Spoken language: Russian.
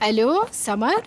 Алло, Самар?